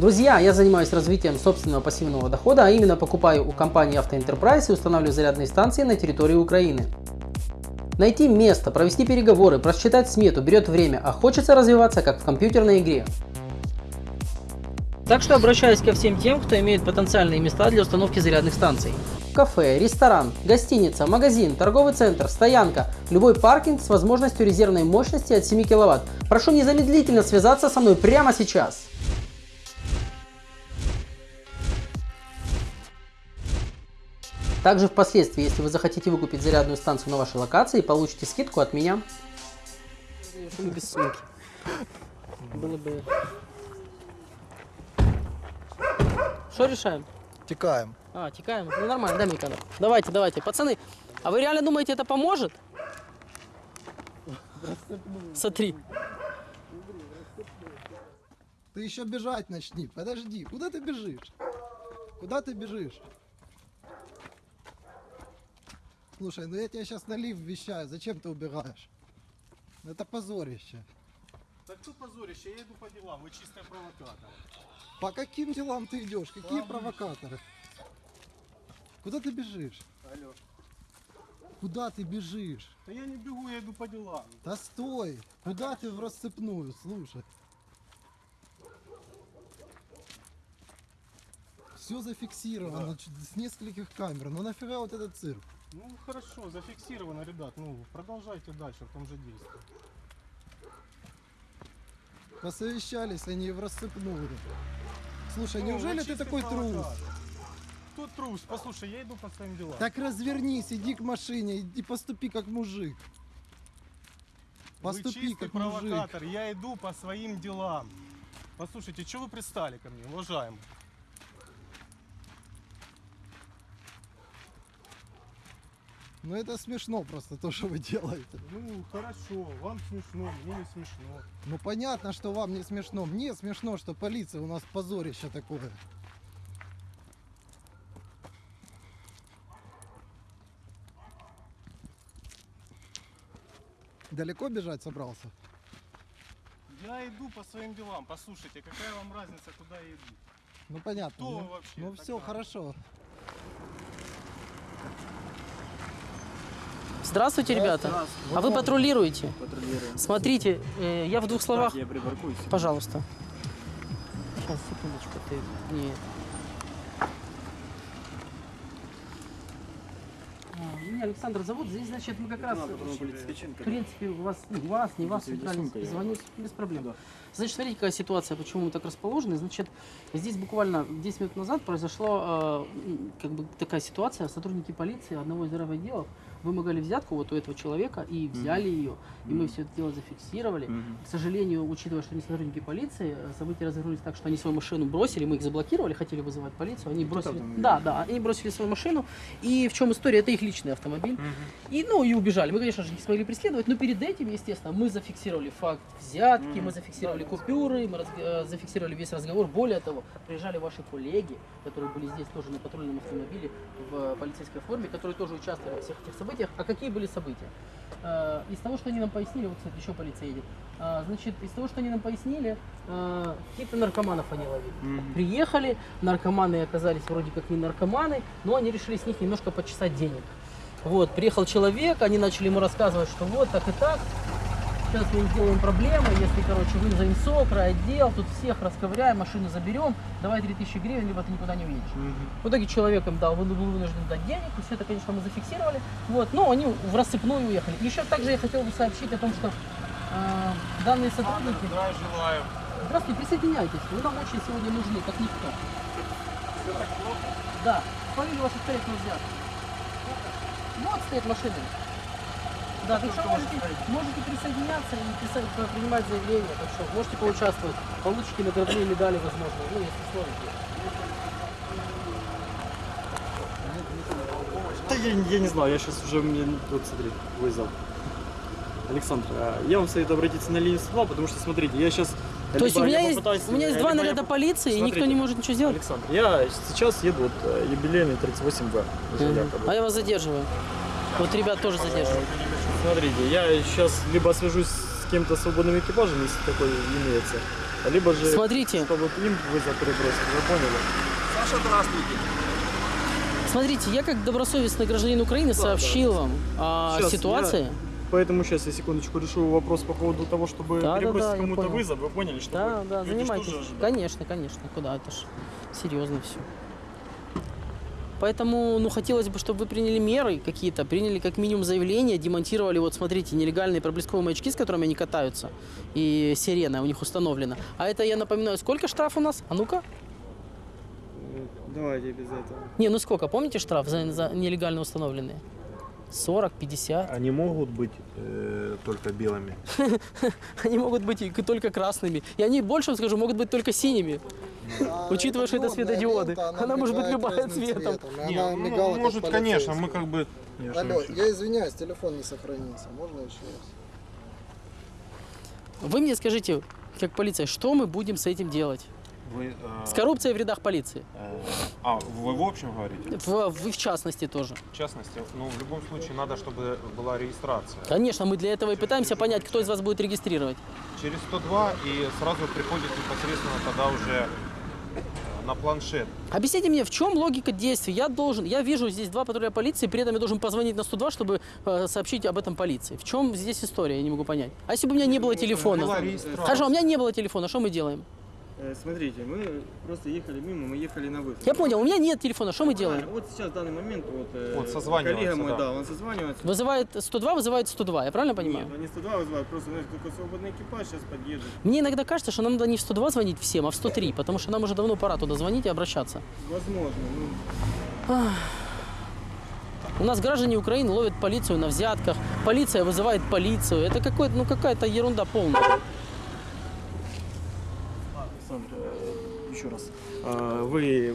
Друзья, я занимаюсь развитием собственного пассивного дохода, а именно покупаю у компании Enterprise и устанавливаю зарядные станции на территории Украины. Найти место, провести переговоры, просчитать смету берет время, а хочется развиваться как в компьютерной игре. Так что обращаюсь ко всем тем, кто имеет потенциальные места для установки зарядных станций. Кафе, ресторан, гостиница, магазин, торговый центр, стоянка, любой паркинг с возможностью резервной мощности от 7 кВт. Прошу незамедлительно связаться со мной прямо сейчас. Также впоследствии, если вы захотите выкупить зарядную станцию на вашей локации, получите скидку от меня. Без сумки. Было бы... Что решаем? Текаем. А, текаем. Ну нормально, дай мне камеру. Давайте, давайте. Пацаны, а вы реально думаете, это поможет? Смотри. Ты еще бежать начни. Подожди, куда ты бежишь? Куда ты бежишь? Слушай, ну я тебя сейчас на лифт вещаю. Зачем ты убегаешь? Это позорище. Так тут позорище, я иду по делам, вы чистая провокатор. По каким делам ты идешь? Какие провокаторы? Куда ты бежишь? Алло. Куда ты бежишь? Да я не бегу, я иду по делам. Да стой! Куда ты в расцепную? Слушай. Все зафиксировано ч- с нескольких камер. Ну нафига вот этот цирк? Ну хорошо, зафиксировано, ребят. Ну продолжайте дальше в том же действии. Посовещались они в расцепную. Слушай, Ну, неужели вы ты такой трус? провокатор. Кто трус? Послушай, я иду по своим делам. Так развернись, иди к машине, иди поступи как мужик. вы Поступи чистый как мужик. провокатор, я иду по своим делам. Послушайте, что вы пристали ко мне, уважаемый? Ну это смешно просто то, что вы делаете. Ну хорошо, вам смешно, мне не смешно. Ну понятно, что вам не смешно. Мне смешно, что полиция у нас позорище такое. Далеко бежать собрался? Я иду по своим делам. Послушайте, какая вам разница, куда я иду? Ну понятно. Кто ну, вообще Ну все, хорошо. Здравствуйте, ребята. А вы патрулируете? Патрулируем. Смотрите, э, я в двух словах... Так, я припаркуюсь. Пожалуйста. Сейчас, секундочку, ты... Не... А, Меня Александр зовут. Здесь, значит, мы как раз... В принципе, у вас, ну, вас, не вас, центральный звоню без проблем. Да. Значит, смотрите, какая ситуация, почему мы так расположены. Значит, здесь буквально 10 минут назад произошла э, как бы такая ситуация. Сотрудники полиции одного из отделов вымогали взятку вот у этого человека и взяли ее. И мы все это дело зафиксировали. К сожалению, учитывая, что они сотрудники полиции, э, события развернулись так, что они свою машину бросили, мы их заблокировали, хотели вызывать полицию, они бросили... Да, да, они бросили свою машину. И в чем история? Это их личный автомобиль. И, ну, и убежали. Мы, конечно же, не смогли преследовать, но перед этим, естественно, мы зафиксировали факт взятки, мы зафиксировали купюры, мы э, зафиксировали весь разговор. Более того, приезжали ваши коллеги, которые были здесь тоже на патрульном автомобиле в полицейской форме, которые тоже участвовали во всех этих событиях. А какие были события? Э, Из того, что они нам пояснили, вот, кстати, еще полиция едет, А, значит, из того, что они нам пояснили, э, каких-то наркоманов они ловили. Мгм. Приехали, наркоманы оказались вроде как не наркоманы, но они решили с них немножко почесать денег. Вот, приехал человек, они начали ему рассказывать, что вот так и так, сейчас мы сделаем проблемы, если, короче, вызовем СОК, отдел, тут всех расковыряем, машину заберем, давай 3000 гривен, либо ты никуда не уедешь. В итоге человек им дал, был вынужден дать денег, и все это, конечно, мы зафиксировали. Вот, но они в рассыпную уехали. Еще также я хотел бы сообщить о том, что э, данные сотрудники... Здравия желаю. Здравствуйте, присоединяйтесь. Вы нам очень сегодня нужны, как никто. Да, фамилию вашу стоит нельзя. Вот стоит машина. Да, что можете, можете присоединяться и писать, принимать заявление. Так что можете поучаствовать. Получите наградные медали, возможно, ну, если сможете. Да я, я не знаю, я сейчас уже мне вот смотри, вызов. Александр, а, я вам советую обратиться на линию 102, потому что смотрите, я сейчас. То есть у меня есть, у меня есть два наряда полиции, и никто не может ничего сделать? Александр, я сейчас еду вот э, юбилейный 38Б. уже якобы. А я вас задерживаю. Вот ребят тоже задерживаю. Смотрите, я сейчас либо свяжусь с кем-то свободным экипажем, если такой имеется, Либо же, Смотрите, чтобы им вызов перебросить, вы поняли? смотрите, я как добросовестный гражданин Украины сообщил вам о Щас, ситуации. Поэтому сейчас я секундочку решу вопрос по поводу того, чтобы Да, да, перебросить да, я кому-то вызов. Вы поняли, что Да, да, занимайтесь. тоже. Конечно, конечно. Куда? Это ж серьезно все. Поэтому, ну, хотелось бы, чтобы вы приняли меры какие-то, приняли как минимум заявление, демонтировали, вот смотрите, нелегальные проблесковые маячки, с которыми они катаются, и сирена у них установлена. А это, я напоминаю, сколько штраф у нас? А ну-ка. Давайте без этого. Не, ну сколько, помните штраф за, за нелегально установленные? 40, 50. Они могут быть э, только белыми. Они могут быть только красными. И они, больше вам скажу, могут быть только синими. Учитывая, что это светодиоды, она может быть любая цветом. ну, как может, конечно, мы как бы... Я Алло, я извиняюсь, телефон не сохранился. Можно еще раз? Вы мне скажите, как полиция, что мы будем с этим делать? Вы, э, С коррупцией в рядах полиции. э, а, вы в общем говорите? В, в, в частности тоже. В частности, ну, в любом случае надо, чтобы была регистрация. Конечно, мы для этого и пытаемся понять, кто из вас будет регистрировать. Через 102 и сразу приходит непосредственно тогда уже на планшет. Объясните мне, в чем логика действий? Я должен, я вижу здесь два патруля полиции, при этом я должен позвонить на 102, чтобы э, сообщить об этом полиции. В чем здесь история, я не могу понять. А если бы у меня не было телефона? Хорошо, у меня не было телефона, что мы делаем? Э, Смотрите, мы просто ехали мимо, мы ехали на вызов. Я понял, у меня нет телефона, что мы делаем? Вот сейчас в данный момент вот, э, Вот созванивается, коллега мой, да. да, он созванивается. Вызывает 102, вызывает 102, я правильно понимаю? Нет, они 102 вызывают, просто у нас только свободный экипаж сейчас подъедет. Мне иногда кажется, что нам надо не в 102 звонить всем, а в 103, потому что нам уже давно пора туда звонить и обращаться. Возможно, ну, У нас граждане Украины ловят полицию на взятках, полиция вызывает полицию. Это какой-то, ну какая-то ерунда полная. Александр, э, еще раз. А, вы...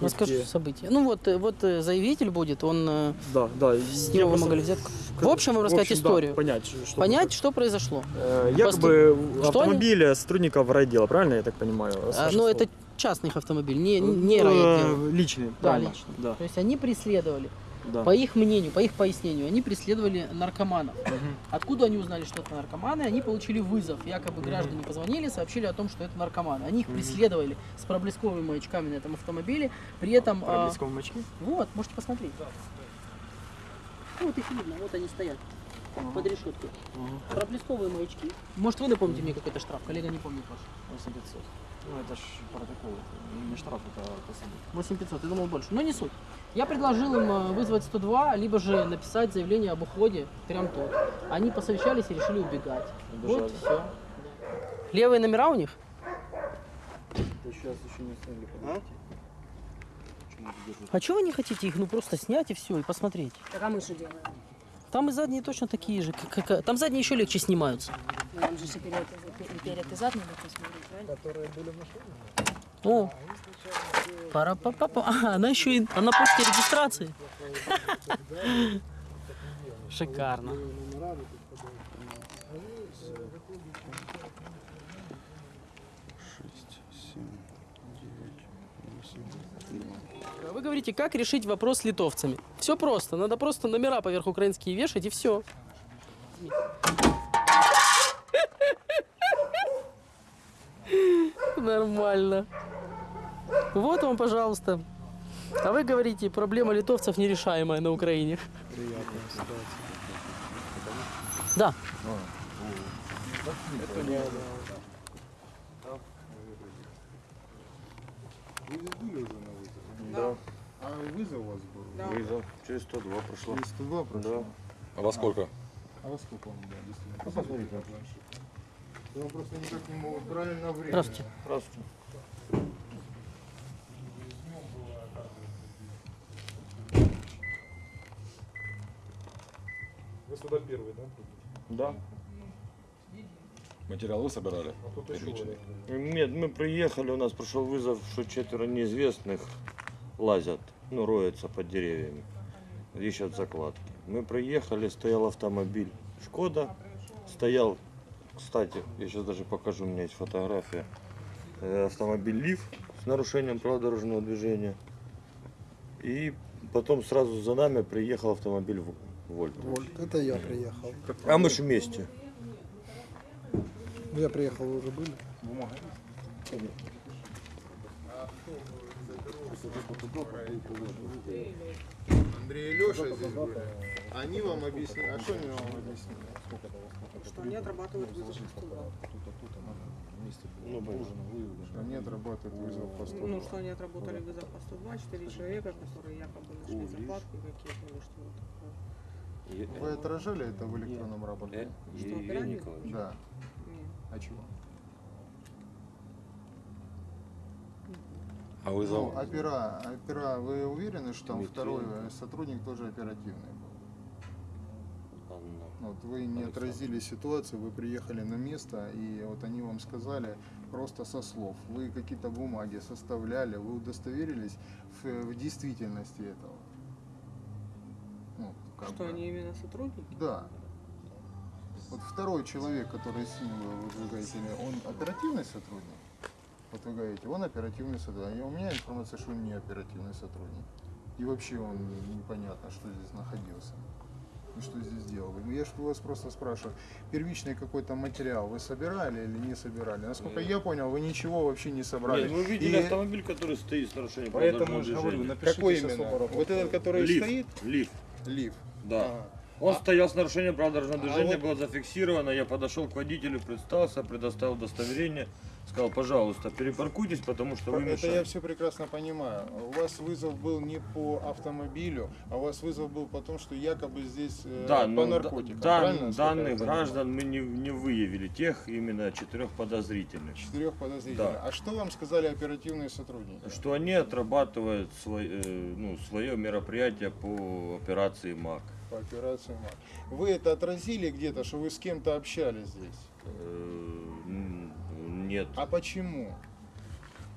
Расскажу события. Ну вот, э, вот э, заявитель будет, он э, Да, да. с него вымогали взятку. В общем, вам рассказать В общем, да, историю. понять, что- Понять, что произошло. Э, Посту- Якобы Что сотрудников райотдела, правильно я так понимаю? А, но Слов? это частный автомобиль, не, не Э, райотдел. Личный, Да, правильно. личный. Да, То есть они преследовали, да. по их мнению, по их пояснению, они преследовали наркоманов. Откуда они узнали, что это наркоманы? Они получили вызов. Якобы граждане позвонили, сообщили о том, что это наркоманы. Они их преследовали с проблесковыми маячками на этом автомобиле. При этом... а, Проблесковые маячки? вот, можете посмотреть. Ну, вот их видно, вот они стоят под решеткой. Проблесковые маячки. Может, вы напомните мне, какой-то штраф? Коллега не помнит ваш. 8500. Ну, это ж протокол, это не штраф, это посадка. 8500, я думал больше. Но не суть. Я предложил им э, вызвать 102, либо же написать заявление об уходе прям тут. Они посовещались и решили убегать. Вот Убежали. все. Левые номера у них? сейчас еще не подождите. А чего вы не хотите их ну просто снять и все, и посмотреть? Так а мы что делаем? Там и задние точно такие же. как- как- там задние еще легче снимаются. Нам же перед, перед и зад надо посмотреть, правильно? Которые были в машине? О, пара па па па А, она еще и она пункте регистрации. Шикарно. Вы говорите, как решить вопрос с литовцами? Все просто. Надо просто номера поверх украинские вешать и все. Нормально. Вот вам, пожалуйста. А вы говорите, проблема литовцев нерешаемая на Украине. Да. А вызов у вас был? Вызов через 102 прошло. 102 прошло? А во сколько? А во сколько он, да, действительно? Посмотрите на планшет. Просто никак не могу правильно время. Здравствуйте. Здравствуйте. Вы сюда первый, да? Да. Материал вы собирали? А. Нет, мы приехали, у нас прошел вызов, что четверо неизвестных лазят, ну, роются под деревьями, ищут закладки. Мы приехали, стоял автомобиль Шкода, стоял, кстати, я сейчас даже покажу, у меня есть фотография, э, автомобиль Лив с нарушением правил дорожного движения. И потом сразу за нами приехал автомобиль В- Вольт. Вольт. Это я приехал. А мы же вместе. Ну, Я приехал, вы уже были? Бумага? Андрей и Леша здесь были. Они вам объяснили. А что они вам объяснили? Что они отрабатывают вызов по 102. Что они отрабатывают вызов по 102. Ну, что они отработали вызов по 102, 4 человека, которые якобы нашли заплатки какие-то или что вот такое. Вы отражали это в электронном рапорте? Что, оперативно? Да. Нет. А чего? А вызов? Ну, опера, опера, вы уверены, что там второй э, сотрудник тоже оперативный был? Ну, Вот вы не отразили ситуацию, вы приехали на место, и вот они вам сказали просто со слов. Вы какие-то бумаги составляли, вы удостоверились в, в действительности этого. Ну, как Что бы. они именно сотрудники? Да. Вот второй человек, который с ним был, вы говорите, он оперативный сотрудник? Вот вы говорите, он оперативный сотрудник. А у меня информация, что он не оперативный сотрудник. И вообще он непонятно, что здесь находился. И что здесь делал. Я же вас просто спрашиваю, первичный какой-то материал вы собирали или не собирали? Насколько я понял, вы ничего вообще не собрали. Нет, мы видели И автомобиль, который стоит с нарушением Поэтому правил же дорожного говорю, напишите Какой именно? Вот этот, который Лифт. стоит? Лифт, Лифт. да. Ага. Он стоял с нарушением правил дорожного А движения, вот- было зафиксировано. Я подошел к водителю, представился, предоставил удостоверение. Сказал, пожалуйста, перепаркуйтесь, потому что вы Это я мешаете. все прекрасно понимаю. У вас вызов был не по автомобилю, а у вас вызов был по тому, что якобы здесь э, Да, по но наркотикам. да- правильно, я данных граждан мы не, не выявили, тех именно четырех подозрительных. Четырех подозрительных. Да. А что вам сказали оперативные сотрудники? Что они отрабатывают свой, э, ну, свое мероприятие по операции МАК. По операции МАК. Вы это отразили где-то, что вы с кем-то общались здесь? Нет. А почему?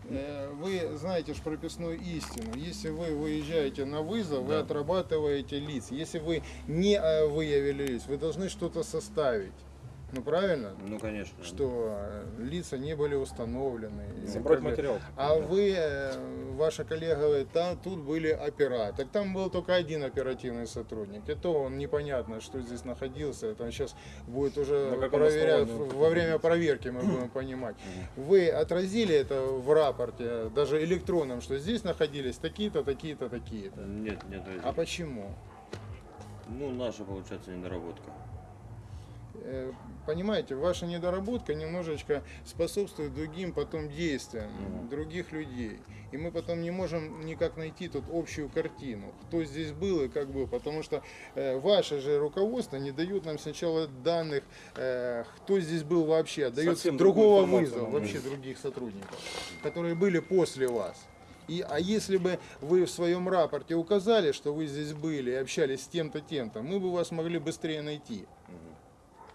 Э, Вы знаете же прописную истину. Если вы выезжаете на вызов, вы Да. отрабатываете лиц. Если вы не э, выявили лиц, вы должны что-то составить. Ну правильно? Ну, конечно. что э, лица не были установлены. так далее. материал. А вы, э, ваша коллега говорит, там тут были опера. Так там был только один оперативный сотрудник. И то он непонятно, что здесь находился. Это сейчас будет уже каком проверять, во время проверки мы будем понимать. Вы отразили это в рапорте, даже электронном, что здесь находились такие-то, такие-то, такие-то. Нет, нет. А почему? Ну, наша, получается, недоработка. Понимаете, ваша недоработка немножечко способствует другим потом действиям других людей. И мы потом не можем никак найти тут общую картину, кто здесь был и как был. Потому что э, ваше же руководство не дает нам сначала данных, э, кто здесь был вообще, а дает Совсем другого вызова, вообще других сотрудников, которые были после вас. И, а если бы вы в своем рапорте указали, что вы здесь были и общались с тем-то, тем-то, мы бы вас могли быстрее найти.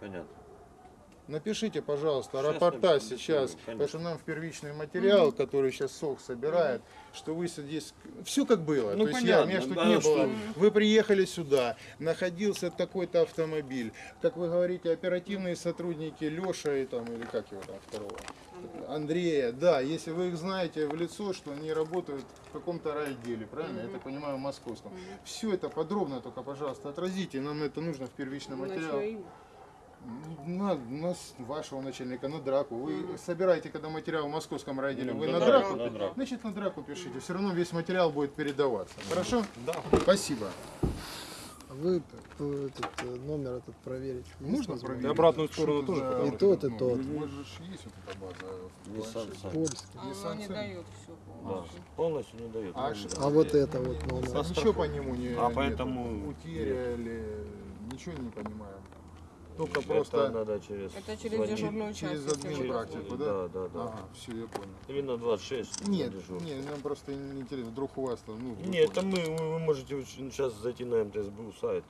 Понятно. Напишите, пожалуйста, Сейчас рапорта сейчас, конечно. потому что нам в первичный материал, который сейчас СОК собирает, что вы здесь, все как было. Ну, То есть я, понятно, меня что да, не что- было. Вы приехали сюда, находился такой-то автомобиль, как вы говорите, оперативные сотрудники Леша и там, или как его там второго? Андрея, да, если вы их знаете в лицо, что они работают в каком-то райотделе, правильно? Я так понимаю, в московском. Все это подробно только, пожалуйста, отразите, нам это нужно в первичном материале. На, на вашего начальника, на драку. Вы собираете, когда материал в московском райотделе, вы на на, драку, драку? на драку. Значит, на драку пишите. Все равно весь материал будет передаваться. Хорошо? Да. Спасибо. А Вы э, этот э, номер этот проверить. Можно проверить? И обратную сторону тоже, за- И тот, и ну, тот. Же ж есть вот эта база в Nissan. Польский. А оно не дает все Да. полностью. Полностью не дает. А Ну, да. А вот это вот номер. А ничего по нему не А поэтому утеряли, ничего не понимаем. Только Это просто надо через... Это через звонить. дежурную часть. через админ практику, да? Да, да, да. Ага, все, я понял. Или на 26. Нет, на нет, нам просто не интересно, вдруг у вас там, ну... Нет, это мы, вы вы можете сейчас зайти на МТСБУ сайт.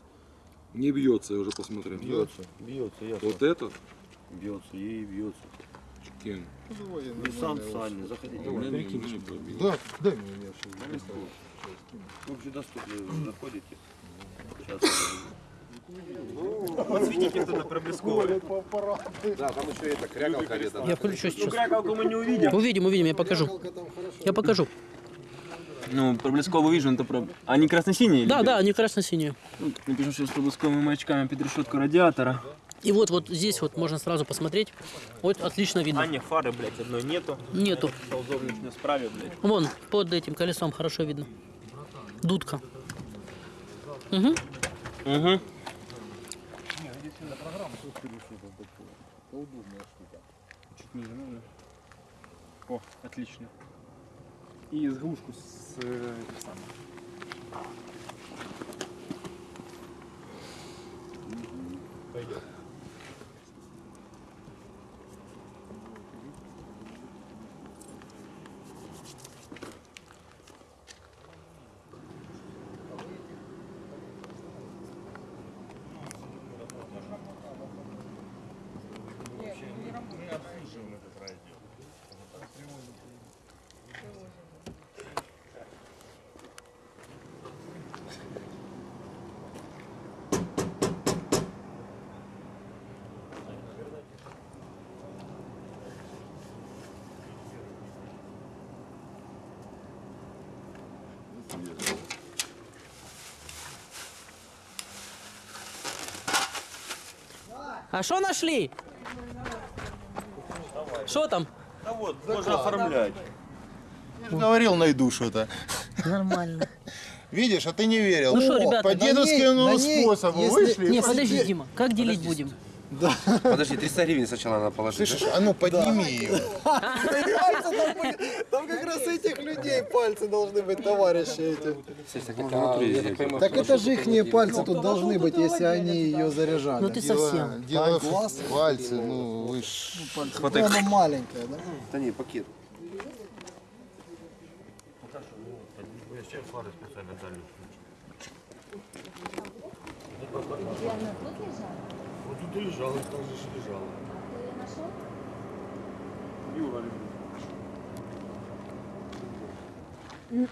Не бьется, я уже посмотрел. Бьется, бьется, ясно. Вот этот? Бьется, ей бьется. Кен. Заходите. Меня не- у меня не пробил. Да, дай мне, я сейчас. Общедоступно заходите. Сейчас. Подсветите кто-то проблесковый. Да, там еще это крякалка где-то. Я включу сейчас. Крякалку мы не увидим. Увидим, увидим, я покажу. Я покажу. Ну, проблесковый вижу, это про... Они красно-синие? Да, или да, они красно-синие. Ну, напишем, что с проблесковыми маячками под решетку радиатора. И вот, вот здесь вот можно сразу посмотреть. Вот отлично видно. А, не, фары, блядь, одной нету. Нету. Ползовник не справе, блядь. Вон, под этим колесом хорошо видно. Дудка. Угу. Угу. Чуть ниже нужно. О, отлично. И заглушку с этим самым. Пойдет. А что нашли? Что там? Да вот, можно оформлять. Я же говорил, найду что-то. Нормально. Видишь, а ты не верил. Ну что, ребята, по дедовскому на ней, способу если- вышли. Не, подожди. Дима, как делить будем? Подожди, 300 гривен сначала надо положить. Слышишь, а ну подними ее. раз этих людей пальцы должны быть, товарищи эти. Кстати, так это же их пальцы тут должны быть, если они ее заряжали. Ну ты совсем. Дело в пальцы, ну вы ж... Ну, она маленькая, да? Да не, пакет. Вот тут и лежал, так же ж лежал. Юра лежит. Это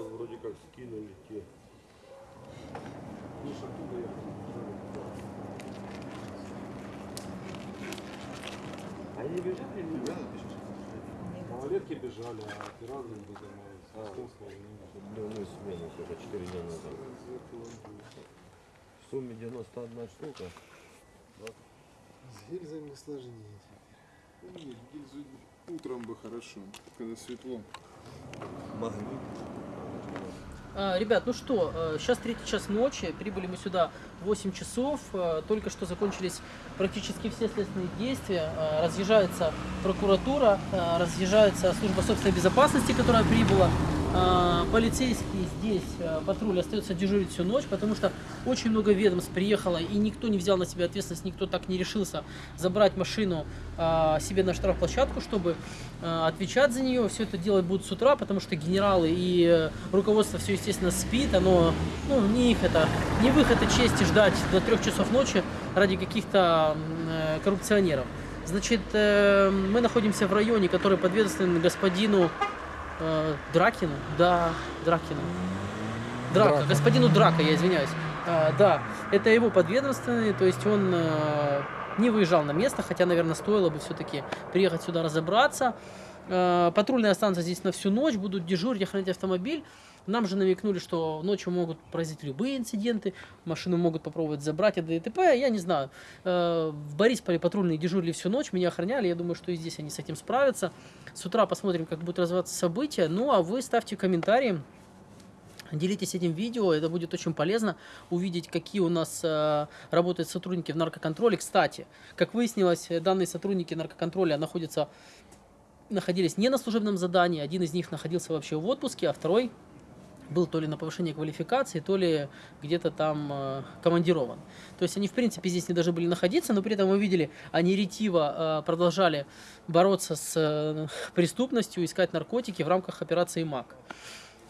вроде как скинули те. Они бежали или нет? Малолетки бежали, а пираты не занимались. Дневную смену, только 4 дня назад. В сумме 91 штука. С гильзами сложнее. Нет, гильзу утром бы хорошо, когда светло. Магнит. А, ребят, ну что, э, сейчас третий час ночи, прибыли мы сюда в 8 часов, э, только что закончились практически все следственные действия, э, разъезжается прокуратура, разъезжается служба собственной безопасности, которая прибыла, полицейские здесь, э, патруль остается дежурить всю ночь, потому что очень много ведомств приехало, и никто не взял на себя ответственность, никто так не решился забрать машину э, себе на штрафплощадку, чтобы отвечать за нее. Все это делать будут с утра, потому что генералы и э, руководство все, естественно, спит. Оно, ну, не их это, не в их это чести ждать до трех часов ночи ради каких-то э, коррупционеров. Значит, э, мы находимся в районе, который подведомствен господину э, Дракину. Да, Дракину. Драка, господину Драка, я извиняюсь. А, да, это его подведомственный, то есть он э, не выезжал на место, хотя, наверное, стоило бы все-таки приехать сюда разобраться. Э, патрульные останутся здесь на всю ночь, будут дежурить, охранять автомобиль. Нам же намекнули, что ночью могут произойти любые инциденты, машину могут попробовать забрать от ДТП, я не знаю. Э, В Борисполе патрульные дежурили всю ночь, меня охраняли, я думаю, что и здесь они с этим справятся. С утра посмотрим, как будут развиваться события. Ну, а вы ставьте комментарии, Делитесь этим видео, это будет очень полезно увидеть, какие у нас э, работают сотрудники в наркоконтроле. Кстати, как выяснилось, данные сотрудники наркоконтроля находятся, находились не на служебном задании. Один из них находился вообще в отпуске, а второй был то ли на повышение квалификации, то ли где-то там э, командирован. То есть они, в принципе, здесь не должны были находиться, но при этом мы видели, они ретиво э, продолжали бороться с э, преступностью, искать наркотики в рамках операции МАК.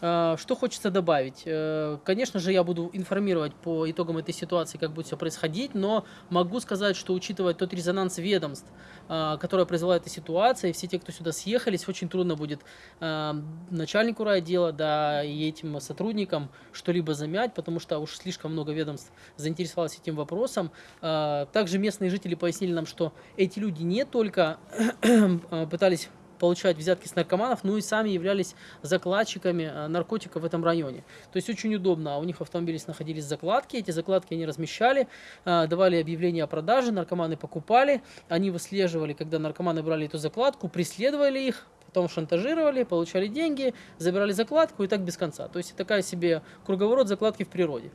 Э, Что хочется добавить? Э, Конечно же, я буду информировать по итогам этой ситуации, как будет все происходить, но могу сказать, что учитывая тот резонанс ведомств, э, который произвела эта ситуация, и все те, кто сюда съехались, очень трудно будет начальнику райотдела, да, и этим сотрудникам что-либо замять, потому что уж слишком много ведомств заинтересовалось этим вопросом. Также местные жители пояснили нам, что эти люди не только пытались получать взятки с наркоманов, ну и сами являлись закладчиками э, наркотиков в этом районе. То есть очень удобно. У них в автомобиле находились закладки, эти закладки они размещали, э, давали объявление о продаже, наркоманы покупали, они выслеживали, когда наркоманы брали эту закладку, преследовали их, потом шантажировали, получали деньги, забирали закладку и так без конца. То есть такая себе круговорот закладки в природе.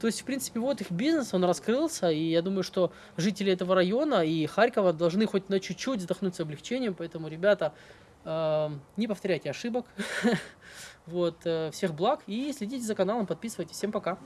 То есть, в принципе, вот их бизнес, он раскрылся, и я думаю, что жители этого района и Харькова должны хоть на чуть-чуть вздохнуть с облегчением, поэтому, ребята, э, не повторяйте ошибок. Вот, э, всех благ и следите за каналом, подписывайтесь. Всем пока.